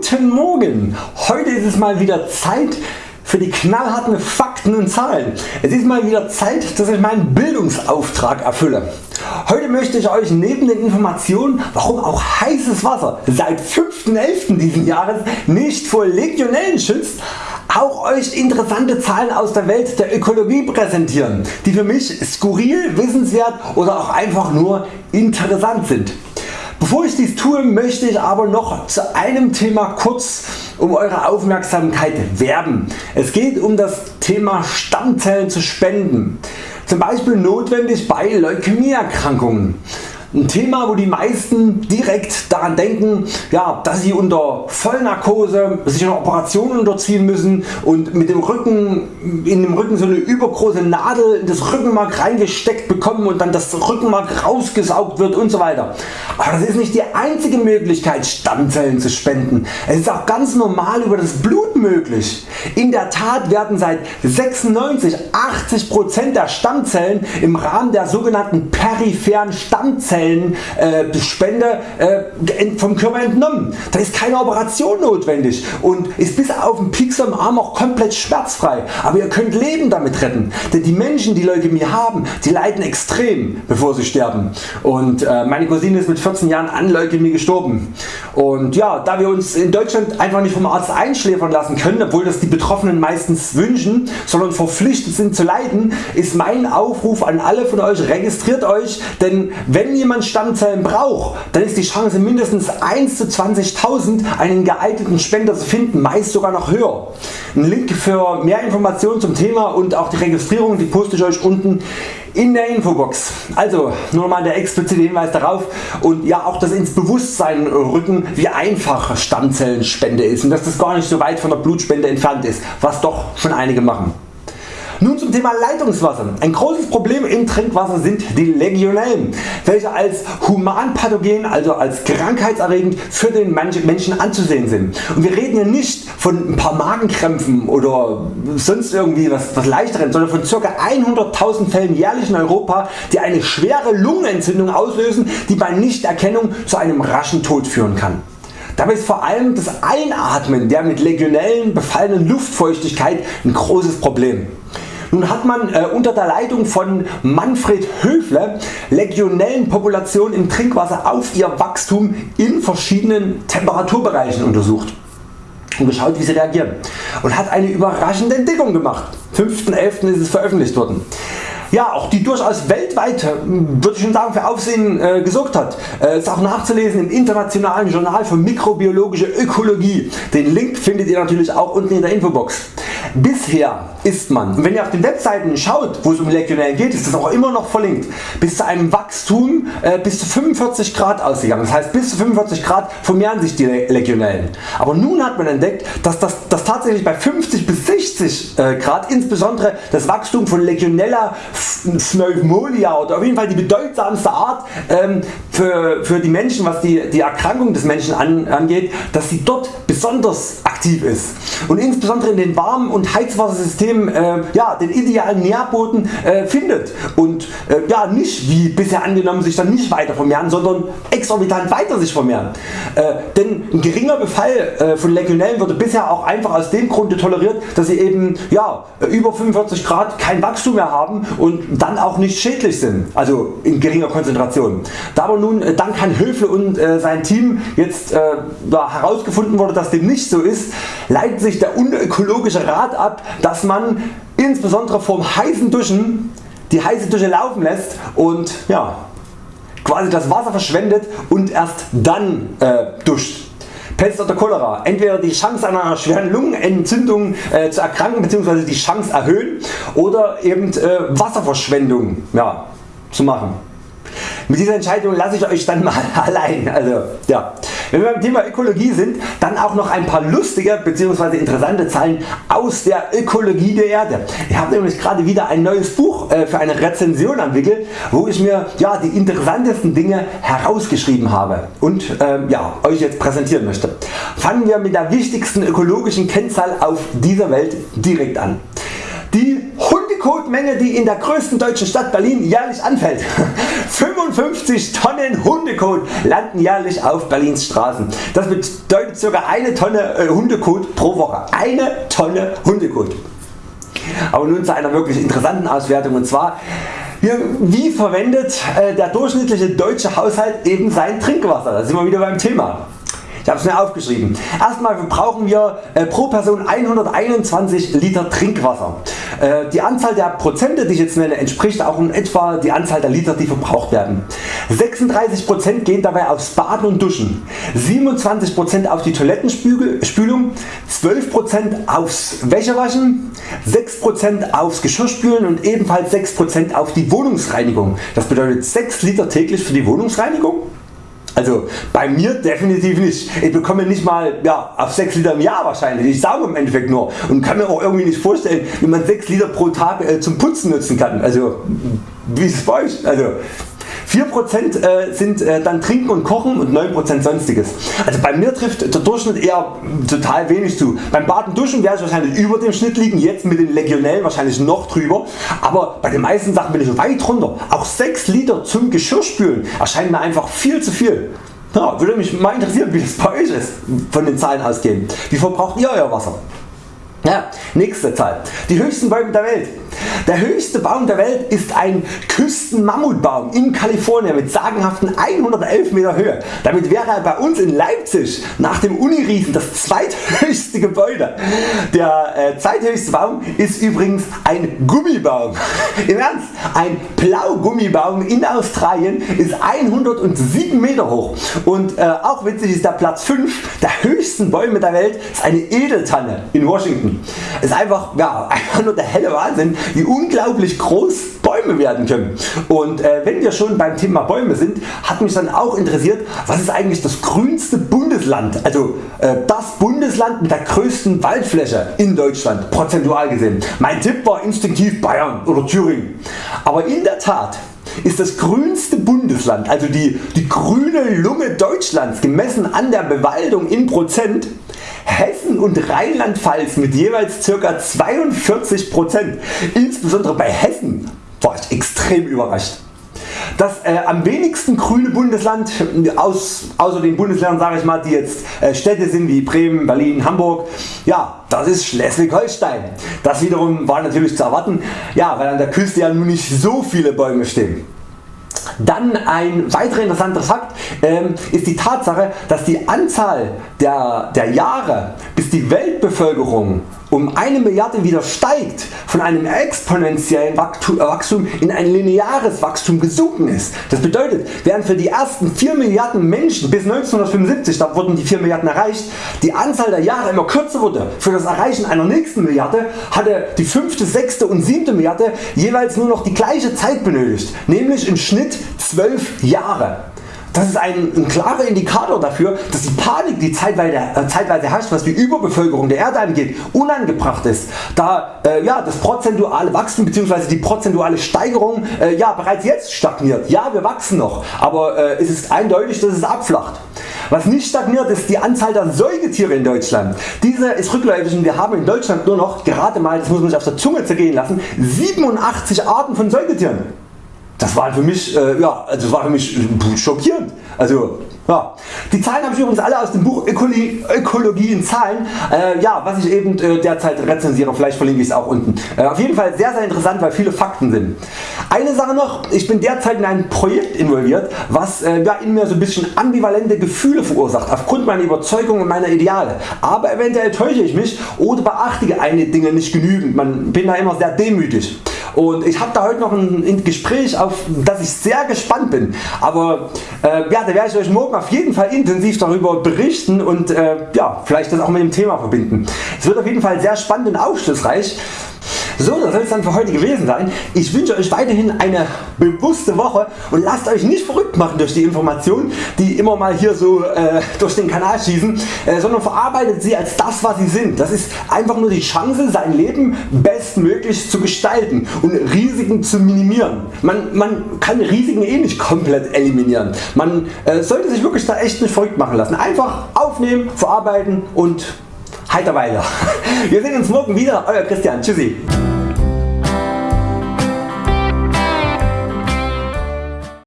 Guten Morgen! Heute ist es mal wieder Zeit für die knallharten Fakten und Zahlen. Es ist mal wieder Zeit dass ich meinen Bildungsauftrag erfülle. Heute möchte ich Euch neben den Informationen warum auch heißes Wasser seit 5.11. diesen Jahres nicht vor Legionellen schützt auch Euch interessante Zahlen aus der Welt der Ökologie präsentieren, die für mich skurril, wissenswert oder auch einfach nur interessant sind. Bevor ich dies tue, möchte ich aber noch zu einem Thema kurz um Eure Aufmerksamkeit werben. Es geht um das Thema Stammzellen zu spenden, zum Beispiel notwendig bei Leukämieerkrankungen. Ein Thema wo die meisten direkt daran denken ja, dass sie unter Vollnarkose sich eine Operation unterziehen müssen und mit dem Rücken, in dem Rücken so eine übergroße Nadel in das Rückenmark reingesteckt bekommen und dann das Rückenmark rausgesaugt wird und so weiter. Aber das ist nicht die einzige Möglichkeit Stammzellen zu spenden. Es ist auch ganz normal über das Blut möglich. In der Tat werden seit 96-80% der Stammzellen im Rahmen der sogenannten peripheren Stammzellen Stammzellenspende äh, vom Körper entnommen. Da ist keine Operation notwendig und ist bis auf den Pieks am Arm auch komplett schmerzfrei. Aber ihr könnt Leben damit retten, denn die Menschen die Leukämie haben, die leiden extrem bevor sie sterben. Und äh, meine Cousine ist mit 14 Jahren an Leukämie gestorben. Und ja, da wir uns in Deutschland einfach nicht vom Arzt einschläfern lassen können, obwohl das die Betroffenen meistens wünschen, sondern verpflichtet sind zu leiden, ist mein Aufruf an alle von Euch, registriert Euch, denn wenn jemand Stammzellen braucht, dann ist die Chance mindestens 1 zu 20.000 einen geeigneten Spender zu finden, meist sogar noch höher. Ein Link für mehr Informationen zum Thema und auch die Registrierung die poste ich Euch unten in der Infobox. Also nur nochmal der explizite Hinweis darauf und ja auch das ins Bewusstsein rücken wie einfach Stammzellenspende ist und dass das gar nicht so weit von der Blutspende entfernt ist, was doch schon einige machen. Nun zum Thema Leitungswasser. Ein großes Problem im Trinkwasser sind die Legionellen, welche als humanpathogen, also als krankheitserregend für den Menschen anzusehen sind. Und wir reden hier nicht von ein paar Magenkrämpfen oder sonst irgendwie was, was leichteren, sondern von ca. 100.000 Fällen jährlich in Europa, die eine schwere Lungenentzündung auslösen, die bei Nichterkennung zu einem raschen Tod führen kann. Dabei ist vor allem das Einatmen der mit Legionellen befallenen Luftfeuchtigkeit ein großes Problem. Nun hat man äh, unter der Leitung von Manfred Höfle Legionellenpopulationen im Trinkwasser auf ihr Wachstum in verschiedenen Temperaturbereichen untersucht und geschaut wie sie reagieren und hat eine überraschende Entdeckung gemacht. 5.11. ist es veröffentlicht worden ja, auch die durchaus weltweit würde ich schon sagen für Aufsehen äh, gesorgt hat. Äh, ist auch nachzulesen im internationalen Journal für mikrobiologische Ökologie. Den Link findet ihr natürlich auch unten in der Infobox. Bisher ist man, wenn ihr auf den Webseiten schaut wo es um Legionellen geht, ist das auch immer noch verlinkt, bis zu einem Wachstum äh, bis zu 45 Grad ausgegangen. Das heißt bis zu 45 Grad vermehren sich die Legionellen. Aber nun hat man entdeckt dass das, das tatsächlich bei 50 bis 60 äh, Grad insbesondere das Wachstum von Legionella Pneumonia oder auf jeden Fall die bedeutsamste Art ähm, für, für die Menschen was die, die Erkrankung des Menschen an, angeht, dass sie dort besonders aktiv ist und insbesondere in den warmen und Heizwassersystemen äh, ja, den idealen Nährboden äh, findet und äh, ja, nicht wie bisher angenommen sich dann nicht weiter vermehren, sondern exorbitant weiter sich vermehren. Äh, denn ein geringer Befall äh, von Legionellen wurde bisher auch einfach aus dem Grunde toleriert, dass sie eben ja, über 45 Grad kein Wachstum mehr haben und dann auch nicht schädlich sind, also in geringer Konzentration. Da aber nun äh, dank Herrn Höfle und sein Team jetzt herausgefunden wurde dass dem nicht so ist, leitet sich der unökologische Rat ab, dass man insbesondere vorm heißen Duschen die heiße Dusche laufen lässt und ja, quasi das Wasser verschwendet und erst dann äh, duscht. Pest oder Cholera. Entweder die Chance einer schweren Lungenentzündung äh, zu erkranken bzw. die Chance erhöhen oder eben äh, Wasserverschwendung ja, zu machen. Mit dieser Entscheidung lasse ich Euch dann mal allein. Also, ja. Wenn wir beim Thema Ökologie sind, dann auch noch ein paar lustige bzw. interessante Zahlen aus der Ökologie der Erde. Ich habe nämlich gerade wieder ein neues Buch äh, für eine Rezension entwickelt, wo ich mir ja, die interessantesten Dinge herausgeschrieben habe und ähm, ja, Euch jetzt präsentieren möchte. Fangen wir mit der wichtigsten ökologischen Kennzahl auf dieser Welt direkt an. Die Hundekotmenge die in der größten deutschen Stadt Berlin jährlich anfällt. 55 Tonnen Hundekot landen jährlich auf Berlins Straßen. Das bedeutet ca. eine Tonne äh, Hundekot pro Woche. Eine Tonne Hundekot. Aber nun zu einer wirklich interessanten Auswertung und zwar wie verwendet äh, der durchschnittliche deutsche Haushalt eben sein Trinkwasser? Da sind wir wieder beim Thema. Ich habe es mir aufgeschrieben. Erstmal verbrauchen wir äh, pro Person 121 Liter Trinkwasser. Äh, die Anzahl der Prozente die ich jetzt nenne entspricht auch in etwa die Anzahl der Liter die verbraucht werden. 36% gehen dabei aufs Baden und Duschen, 27% auf die Toilettenspülung, 12% aufs Wäschewaschen, 6% aufs Geschirrspülen und ebenfalls 6% auf die Wohnungsreinigung. Das bedeutet 6 Liter täglich für die Wohnungsreinigung also bei mir definitiv nicht. Ich bekomme nicht mal ja, auf 6 Liter im Jahr wahrscheinlich. Ich sauge im Endeffekt nur und kann mir auch irgendwie nicht vorstellen wie man 6 Liter pro Tag äh, zum Putzen nutzen kann. Also wie ist es bei euch? Also 4% äh, sind äh, dann Trinken und Kochen und 9% sonstiges. Also bei mir trifft der Durchschnitt eher total wenig zu. Beim Baden Duschen werde ich wahrscheinlich über dem Schnitt liegen, jetzt mit den Legionellen wahrscheinlich noch drüber, aber bei den meisten Sachen bin ich weit runter. Auch 6 Liter zum Geschirrspülen erscheint mir einfach viel zu viel. Ja, würde mich mal interessieren wie das bei euch ist von den Zahlen ausgehend. Wie verbraucht ihr Euer Wasser? Ja, nächste Zahl. Die höchsten Bäume der Welt. Der höchste Baum der Welt ist ein Küstenmammutbaum in Kalifornien mit sagenhaften 111 Meter Höhe. Damit wäre er bei uns in Leipzig nach dem Uniriesen das zweithöchste Gebäude. Der äh, zweithöchste Baum ist übrigens ein Gummibaum. Im Ernst, ein Blaugummibaum in Australien ist 107 Meter hoch und äh, auch witzig ist der Platz 5 der höchsten Bäume der Welt ist eine Edeltanne in Washington. Ist einfach, ja, einfach nur der helle Wahnsinn wie unglaublich groß Bäume werden können. Und äh, wenn wir schon beim Thema Bäume sind, hat mich dann auch interessiert, was ist eigentlich das grünste Bundesland, also äh, das Bundesland mit der größten Waldfläche in Deutschland, prozentual gesehen. Mein Tipp war instinktiv Bayern oder Thüringen. Aber in der Tat ist das grünste Bundesland, also die, die grüne Lunge Deutschlands gemessen an der Bewaldung in Prozent Hessen und Rheinland-Pfalz mit jeweils ca. 42%. Insbesondere bei Hessen war ich extrem überrascht. Das äh, am wenigsten grüne Bundesland aus, außer den Bundesländern sage ich mal, die jetzt äh, Städte sind wie Bremen, Berlin, Hamburg, ja, das ist Schleswig-Holstein. Das wiederum war natürlich zu erwarten, ja, weil an der Küste ja nun nicht so viele Bäume stehen. Dann ein weiterer interessanter Fakt ähm, ist die Tatsache dass die Anzahl der, der Jahre bis die Weltbevölkerung um eine Milliarde wieder steigt, von einem exponentiellen Wachstum in ein lineares Wachstum gesunken ist. Das bedeutet während für die ersten 4 Milliarden Menschen bis 1975, da wurden die 4 Milliarden erreicht, die Anzahl der Jahre immer kürzer wurde für das Erreichen einer nächsten Milliarde hatte die 5., 6. und 7. Milliarde jeweils nur noch die gleiche Zeit benötigt, nämlich im Schnitt 12 Jahre. Das ist ein, ein, klarer Indikator dafür dass die Panik die zeitweise, äh, zeitweise herrscht was die Überbevölkerung der Erde angeht unangebracht ist, da äh, ja, das prozentuale Wachstum bzw. die prozentuale Steigerung äh, ja, bereits jetzt stagniert. Ja wir wachsen noch, aber äh, es ist eindeutig dass es abflacht. Was nicht stagniert ist die Anzahl der Säugetiere in Deutschland. Diese ist rückläufig und wir haben in Deutschland nur noch gerade mal, das muss man sich auf der Zunge zergehen lassen, 87 Arten von Säugetieren. Das war für mich, äh, ja, also war für mich schockierend. Also ja. Die Zahlen habe ich übrigens alle aus dem Buch Ökologie, Ökologie in Zahlen, äh, ja, was ich eben äh, derzeit rezensiere, vielleicht verlinke ich es auch unten. Äh, auf jeden Fall sehr sehr interessant, weil viele Fakten sind. Eine Sache noch, ich bin derzeit in ein Projekt involviert, was äh, ja, in mir so ein bisschen ambivalente Gefühle verursacht, aufgrund meiner Überzeugungen und meiner Ideale. Aber eventuell täusche ich mich oder beachte einige Dinge nicht genügend, man bin da immer sehr demütig. Und ich habe da heute noch ein Gespräch auf das ich sehr gespannt bin. Aber äh, ja, da werde ich Euch morgen auf jeden Fall intensiv darüber berichten und äh, ja, vielleicht das auch mit dem Thema verbinden. Es wird auf jeden Fall sehr spannend und aufschlussreich. So, das soll es dann für heute gewesen sein. Ich wünsche Euch weiterhin eine bewusste Woche und lasst Euch nicht verrückt machen durch die Informationen die immer mal hier so äh, durch den Kanal schießen, äh, sondern verarbeitet sie als das was sie sind. Das ist einfach nur die Chance sein Leben bestmöglich zu gestalten und Risiken zu minimieren. Man, man kann Risiken eh nicht komplett eliminieren. Man äh, sollte sich wirklich da echt nicht verrückt machen lassen. Einfach aufnehmen, verarbeiten und heiter weiter. Wir sehen uns morgen wieder. Euer Christian. Tschüssi.